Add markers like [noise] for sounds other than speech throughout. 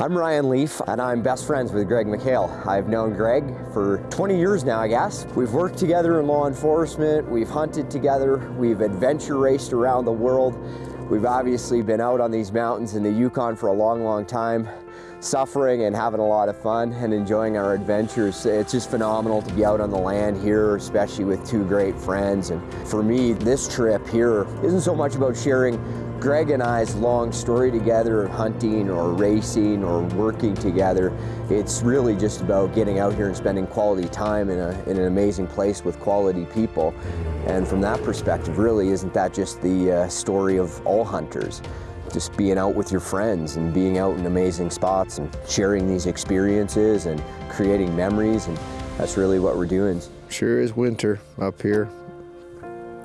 I'm Ryan Leef, and I'm best friends with Greg McHale. I've known Greg for 20 years now, I guess. We've worked together in law enforcement, we've hunted together, we've adventure raced around the world. We've obviously been out on these mountains in the Yukon for a long, long time, suffering and having a lot of fun and enjoying our adventures. It's just phenomenal to be out on the land here, especially with two great friends. And for me, this trip here isn't so much about sharing Greg and I's long story together of hunting or racing or working together. It's really just about getting out here and spending quality time in, a, in an amazing place with quality people. And from that perspective, really, isn't that just the uh, story of all hunters? Just being out with your friends and being out in amazing spots and sharing these experiences and creating memories. And that's really what we're doing. Sure is winter up here.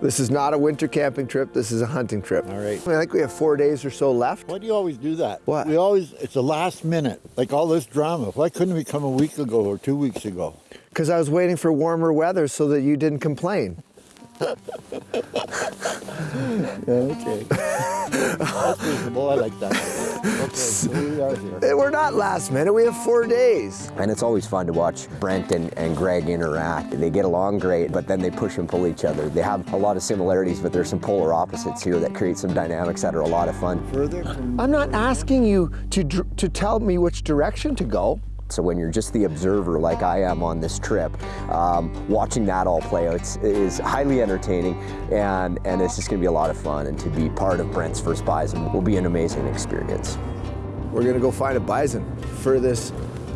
This is not a winter camping trip, this is a hunting trip. All right. I think we have four days or so left. Why do you always do that? What? We always, it's the last minute, like all this drama. Why couldn't we come a week ago or two weeks ago? Because I was waiting for warmer weather so that you didn't complain. [laughs] Okay. That's reasonable, I like that. Okay, so we are here. We're not last minute, we have four days. And it's always fun to watch Brent and, and Greg interact. They get along great, but then they push and pull each other. They have a lot of similarities, but there's some polar opposites here that create some dynamics that are a lot of fun. Further from I'm not asking you to, dr- to tell me which direction to go. So when you're just the observer like I am on this trip, um, watching that all play out is- is highly entertaining and, and it's just gonna be a lot of fun. And to be part of Brent's first bison will be an amazing experience. We're gonna go find a bison for this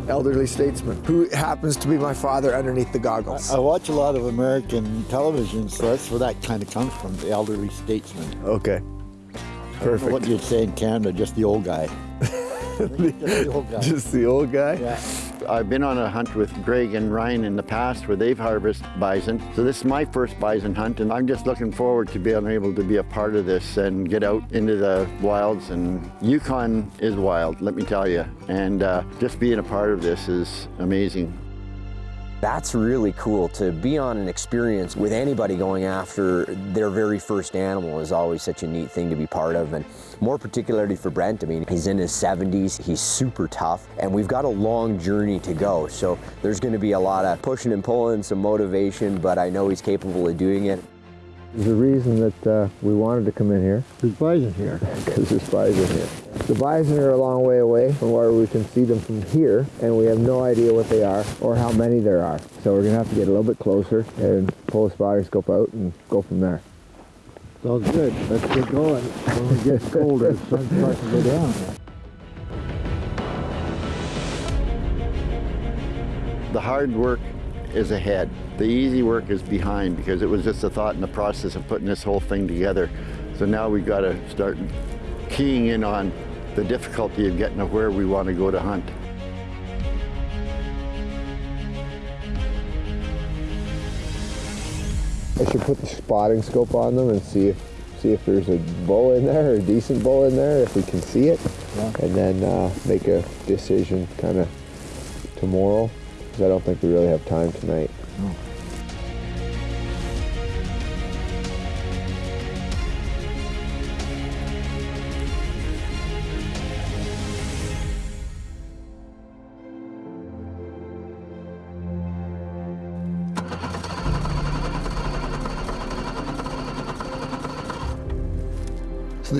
elderly statesman who happens to be my father underneath the goggles. I watch a lot of American television, so that's where that kind of comes from, the elderly statesman. Okay. I don't know Perfect. What you'd say in Canada, just the old guy. I think just the old guy. Just the old guy? Yeah. I've been on a hunt with Greg and Ryan in the past where they've harvested bison. So this is my first bison hunt and I'm just looking forward to being able to be a part of this and get out into the wilds and Yukon is wild, let me tell you. And uh, just being a part of this is amazing. That's really cool to be on an experience with anybody going after their very first animal is always such a neat thing to be part of and more particularly for Brent. I mean, he's in his 70s, he's super tough and we've got a long journey to go. So there's gonna be a lot of pushing and pulling, some motivation, but I know he's capable of doing it. There's a reason that uh, we wanted to come in here, There's bison here. because [laughs] there's bison here. The bison are a long way away from where we can see them from here, and we have no idea what they are or how many there are. So we're gonna have to get a little bit closer and pull a spotter scope out and go from there. Sounds good. Let's get going. When it gets colder, the sun starts to go down. The hard work is ahead. The easy work is behind because it was just a thought in the process of putting this whole thing together. So now we've got to start keying in on the difficulty of getting to where we want to go to hunt. I should put the spotting scope on them and see if see if there's a bull in there, or a decent bull in there, if we can see it, and then uh, make a decision kind of tomorrow, because I don't think we really have time tonight.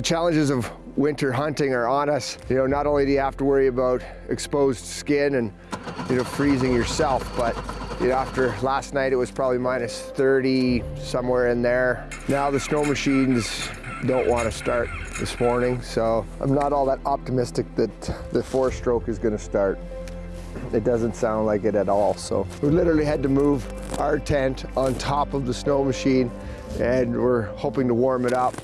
Challenges of winter hunting are on us. You know, not only do you have to worry about exposed skin and, you know, freezing yourself, but you know, after last night it was probably minus 30, somewhere in there. Now the snow machines don't want to start this morning, so I'm not all that optimistic that the four stroke is going to start. It doesn't sound like it at all. So we literally had to move our tent on top of the snow machine and we're hoping to warm it up.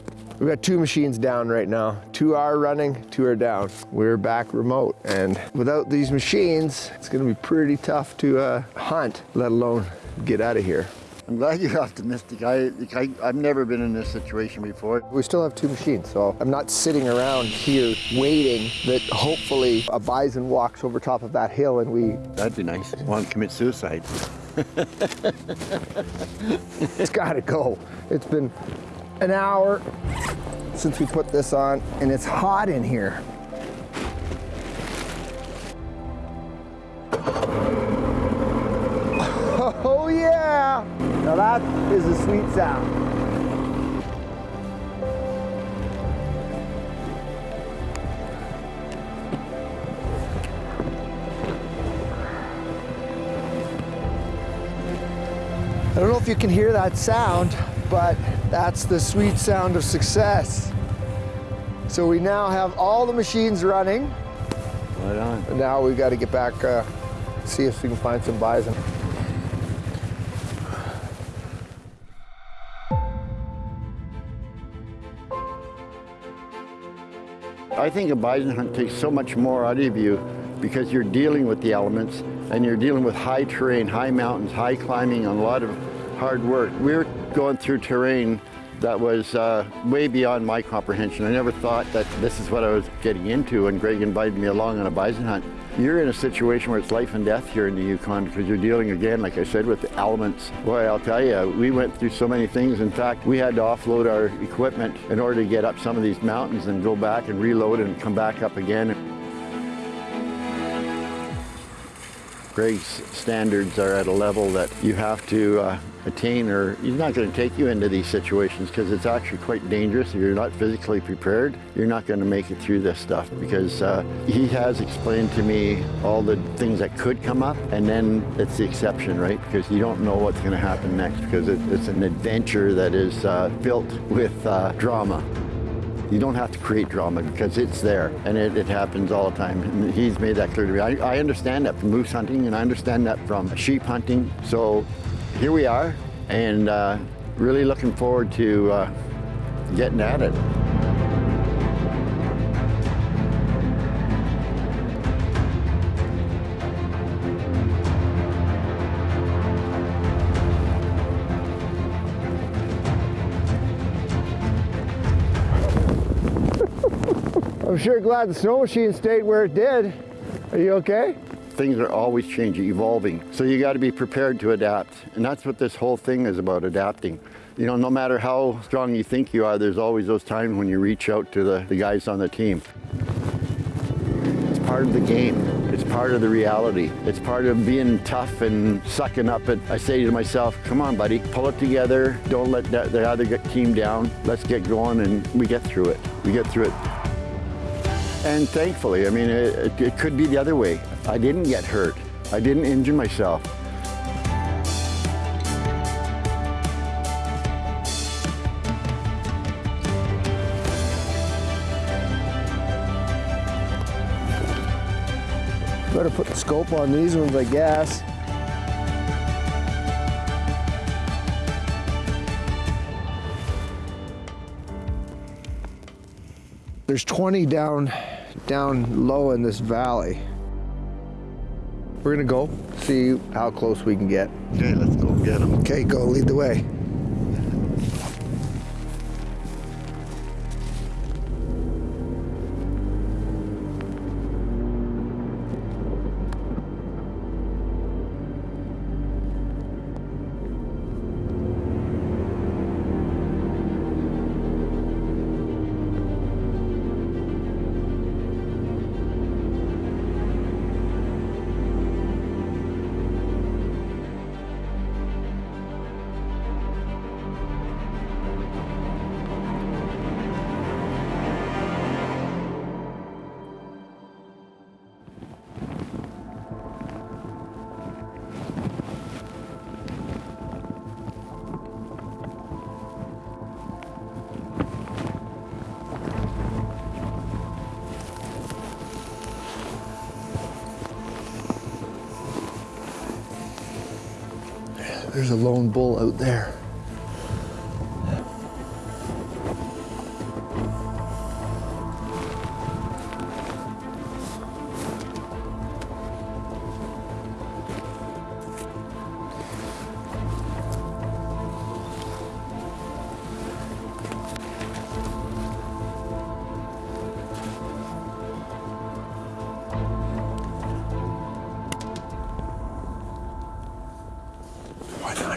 We've got two machines down right now. Two are running, two are down. We're back remote and without these machines, it's gonna be pretty tough to uh, hunt, let alone get out of here. I'm glad you're optimistic. I, I, I've never been in this situation before. We still have two machines, so I'm not sitting around here waiting that hopefully a bison walks over top of that hill and we That'd be nice. Want to commit suicide. [laughs] It's gotta go. It's been an hour since we put this on and it's hot in here. [laughs] Oh yeah! Now that is a sweet sound. I don't know if you can hear that sound, but that's the sweet sound of success. So we now have all the machines running. Right on. And now we've got to get back, uh, see if we can find some bison. I think a bison hunt takes so much more out of you because you're dealing with the elements and you're dealing with high terrain, high mountains, high climbing, and a lot of hard work. We're going through terrain that was uh, way beyond my comprehension. I never thought that this is what I was getting into when Greg invited me along on a bison hunt. You're in a situation where it's life and death here in the Yukon because you're dealing again, like I said, with the elements. Boy, I'll tell you, we went through so many things. In fact, we had to offload our equipment in order to get up some of these mountains and go back and reload and come back up again. Greg's standards are at a level that you have to uh, attain or he's not going to take you into these situations because it's actually quite dangerous. If you're not physically prepared, you're not going to make it through this stuff because uh, he has explained to me all the things that could come up and then it's the exception, right? Because you don't know what's going to happen next because it, it's an adventure that is uh, built with uh, drama. You don't have to create drama because it's there and it, it happens all the time. And he's made that clear to me. I, I understand that from moose hunting and I understand that from sheep hunting. So here we are and uh, really looking forward to uh, getting at it. I'm sure glad the snow machine stayed where it did. Are you okay? Things are always changing, evolving. So you got to be prepared to adapt. And that's what this whole thing is about, adapting. You know, no matter how strong you think you are, there's always those times when you reach out to the, the guys on the team. It's part of the game. It's part of the reality. It's part of being tough and sucking up it. I say to myself, come on, buddy, pull it together. Don't let that, the other team down. Let's get going and we get through it. We get through it. And thankfully, I mean, it, it, could be the other way. I didn't get hurt. I didn't injure myself. Better put the scope on these ones, I guess. There's 20 down, down low in this valley. We're gonna go see how close we can get. Okay, let's go get them. Okay, go lead the way. There's a lone bull out there.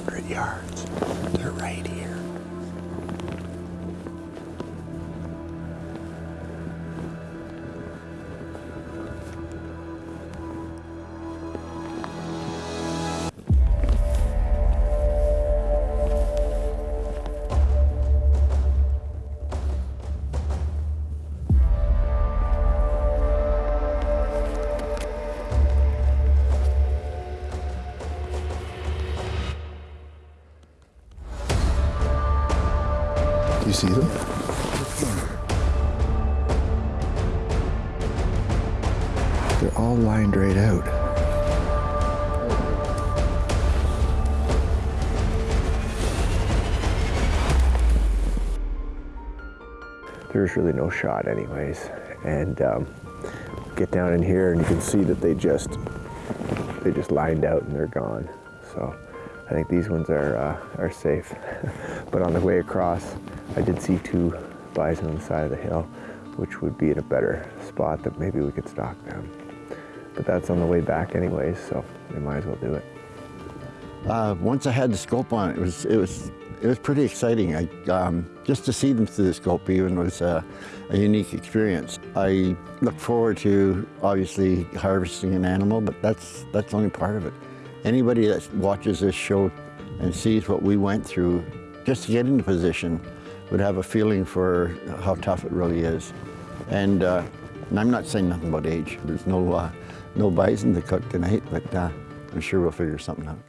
One hundred yards. They're right here. You see them? They're all lined right out. There's really no shot anyways. And um, get down in here and you can see that they just, they just lined out and they're gone. So I think these ones are, uh, are safe. [laughs] but on the way across, I did see two bison on the side of the hill, which would be in a better spot that maybe we could stalk them. But that's on the way back anyways, so we might as well do it. Uh, once I had the scope on, it was it was it was pretty exciting. I, um, just to see them through the scope even was a, a unique experience. I look forward to obviously harvesting an animal, but that's that's only part of it. Anybody that watches this show and sees what we went through just to get into position would have a feeling for how tough it really is. And, uh, and I'm not saying nothing about age. There's no uh, no bison to cook tonight, but uh, I'm sure we'll figure something out.